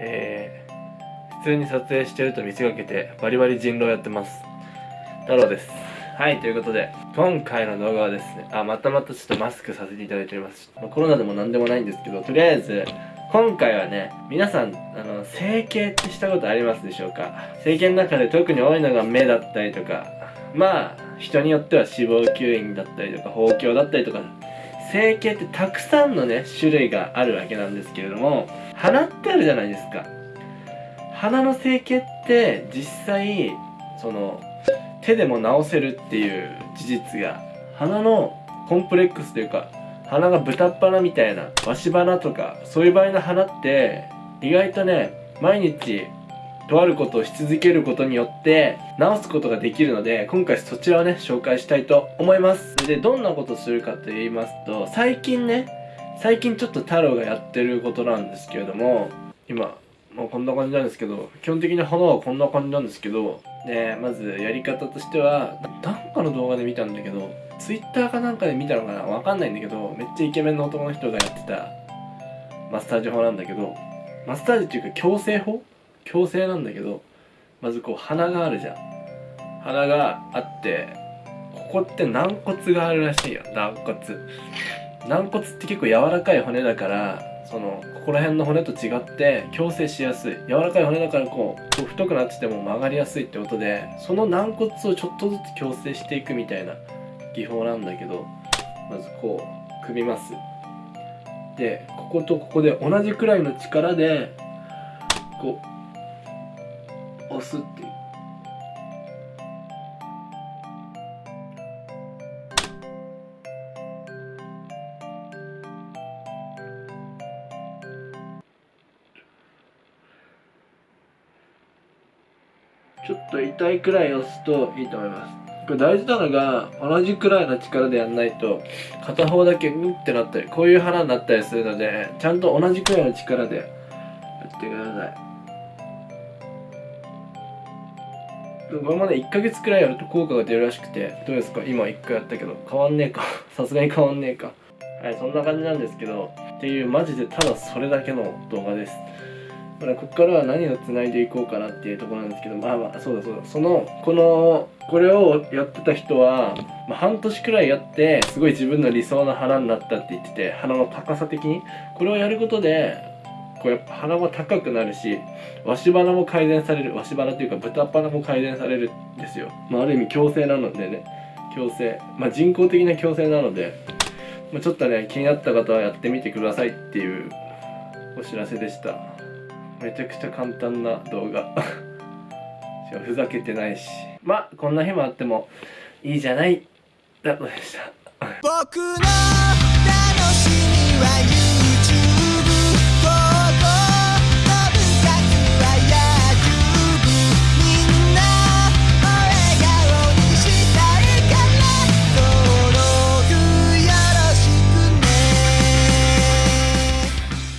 えー、普通に撮影してると見せかけてバリバリ人狼やってます。太郎です。はいということで今回の動画はですねあまたまたちょっとマスクさせていただいております、ま、コロナでも何でもないんですけどとりあえず今回はね皆さんあの整形ってしたことありますでしょうか？整形の中で特に多いのが目だったりとかまあ人によっては脂肪吸引だったりとか包協だったりとか整形ってたくさんのね種類があるわけなんですけれども鼻ってあるじゃないですか。鼻の整形って実際その手でも治せるっていう事実が鼻のコンプレックスというか鼻が豚っ鼻みたいなわし鼻とかそういう場合の鼻って意外とね毎日とあることをし続けることによって治すことができるので今回そちらをね紹介したいと思います。でどんなことするかと言いますと最近ね最近ちょっと太郎がやってることなんですけれども今もうこんな感じなんですけど基本的に花はこんな感じなんですけどでまずやり方としてはなんかの動画で見たんだけど Twitter かなんかで見たのかなわかんないんだけどめっちゃイケメンの男の人がやってたマッサージ法なんだけどマッサージっていうか矯正法矯正なんだけどまずこう鼻があるじゃん。鼻があってここって軟骨があるらしいよ。軟骨。軟骨って結構柔らかい骨だからそのここら辺の骨と違って矯正しやすい。柔らかい骨だからこうこう太くなってても曲がりやすいってことでその軟骨をちょっとずつ矯正していくみたいな技法なんだけどまずこう組みます。でこことここで同じくらいの力でこうすっていう。ちょっと痛いくらい押すといいと思います。これ大事なのが同じくらいの力でやんないと片方だけうんってなったりこういう腹になったりするのでちゃんと同じくらいの力でやってください。これまで1ヶ月くらいやると効果が出るらしくてどうですか？今1回やったけど。変わんねえか。さすがに変わんねえか。はいそんな感じなんですけど。っていうマジでただそれだけの動画です。ここからは何をつないでいこうかなっていうところなんですけど。まあまあそうだそうだ。そのこのこれをやってた人は、まあ、半年くらいやってすごい自分の理想の鼻になったって言ってて鼻の高さ的に？これをやることでこうやっぱ鼻も高くなるしわし鼻も改善されるわし鼻っていうか豚鼻も改善されるんですよ、まあ、ある意味矯正なのでね。矯正まあ人工的な矯正なので、まあ、ちょっとね気になった方はやってみてくださいっていうお知らせでした。めちゃくちゃ簡単な動画。ふざけてないし。まあこんな日もあってもいいじゃない。だとでした。僕の楽しみは